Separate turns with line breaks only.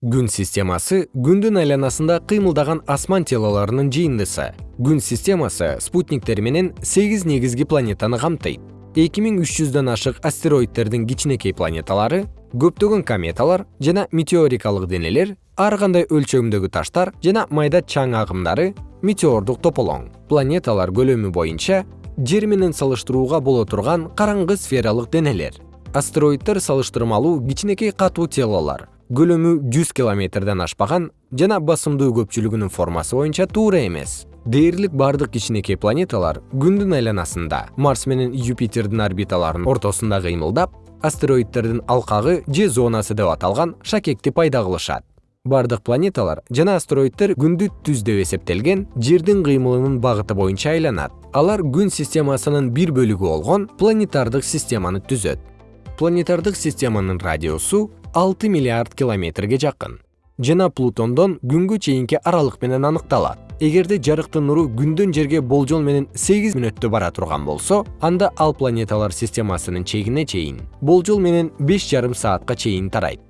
күн системасы күндүн айланасында кыймылдаган асман телолорунун жыйындысы. Күн системасы спутниктер менен сегиз негизги планетаны камтыйт. Эки миң үч жүздөн ашык астероидтердин кичинекей планеталары көптөгөн кометалар жана метеорикалык денелер ар кандай өлчөмдөгү таштар жана майда чаң агымдары метеордук тополоң планеталар көлөмү боюнча жер менен салыштырууга боло турган караңгы сфералык денелер. Астероиддер салыштырмалуу кичинекей катуу телолор көлөмү жүз километрден ашпаган жана басымдуу көпчүлүгүнүн формасы боюнча туура эмес. Дээрлик бардык кичинекей планеталар күндүн айланасында марс менен юпитердин орбиталарынын ортосунда кыймылдап астероиддердин алкагы же зонасы деп аталган шакекти пайда кылышат. Бардык планеталар жана астероиддер күндү түз деп эсептелген жердин кыймылынын багыты боюнча айланат. Алар күн системасынын бир бөлүгү болгон планетардык системаны түзөт. Планетардык системанын радиусу алты миллиард километрге жакын. Жана плутондон күнгө чейинки аралык менен аныкталат. Эгерде жарыктын нуру күндөн жерге болжол менен сегиз мүнөттө бара турган болсо анда ал планеталар системасынын чегине чейин болжол менен беш жарым саатка чейин тарайт